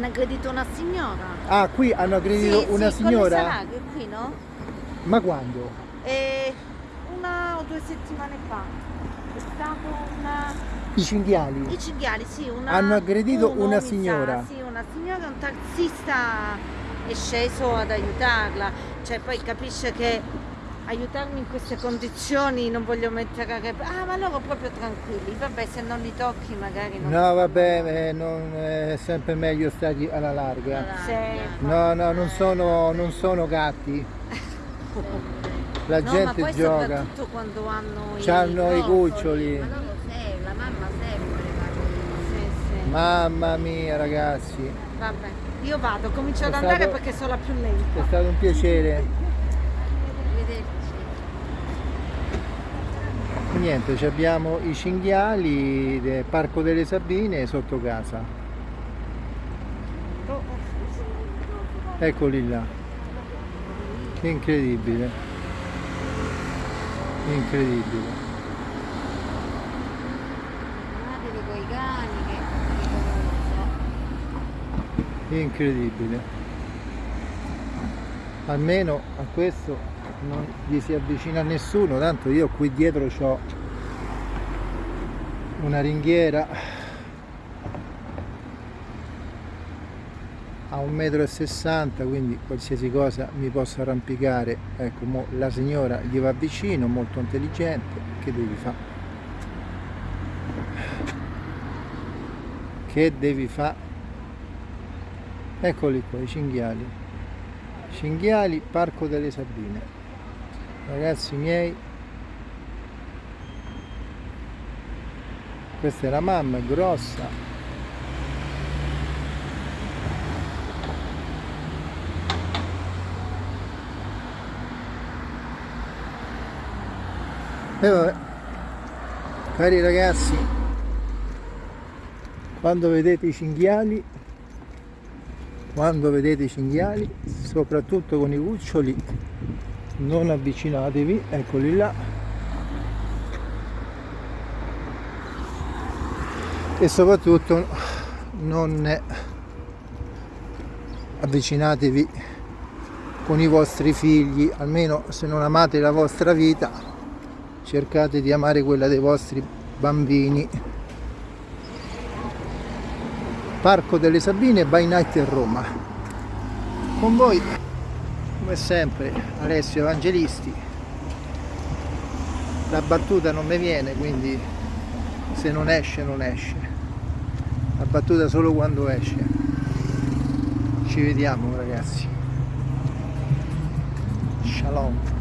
hanno aggredito una signora. Ah, qui hanno aggredito Sì, una sì, signora? Salaghe qui, no? Ma quando? E una o due settimane fa è stato una... I cinghiali? I cinghiali, sì, una... Hanno aggredito uno, una mi sa, signora. sì, una signora, un taxista è sceso ad aiutarla. Cioè poi capisce che aiutarmi in queste condizioni non voglio mettere a rep- Ah, ma loro proprio tranquilli. Vabbè, se non li tocchi magari non... No, vabbè, eh, non- è sempre meglio stati alla larga. Sì. No, no, non sono, non sono gatti. La No, ma gente poi gioca. soprattutto quando hanno i... C'hanno i cuccioli. Ma loro sempre, la mamma sempre. Sì, sì. Mamma mia, ragazzi. Vabbè, io vado, comincio ad È andare stato- perché sono la più È lenta. stato un piacere. Niente, abbiamo i cinghiali del Parco delle Sabine sotto casa. Eccoli là. Che incredibile. Incredibile. Incredibile. Almeno a questo non gli si avvicina nessuno, tanto io qui dietro ho una ringhiera a 1,60 m, quindi qualsiasi cosa mi posso arrampicare. Ecco, la signora gli va vicino, molto intelligente, che devi fare? Che devi fare? Eccoli qua, i cinghiali. Cinghiali, Parco delle Sabine. Ragazzi miei, questa è la mamma, grossa. E vabbè, cari ragazzi, quando vedete i cinghiali quando vedete i cinghiali soprattutto con i cuccioli non avvicinatevi eccoli là e soprattutto non avvicinatevi con i vostri figli almeno se non amate la vostra vita cercate di amare quella dei vostri bambini Parco delle Sabine by Night a Roma. Con voi, come sempre, Alessio Evangelisti. La battuta non mi viene, quindi se non esce, non esce. La battuta solo quando esce. Ci vediamo ragazzi. Shalom.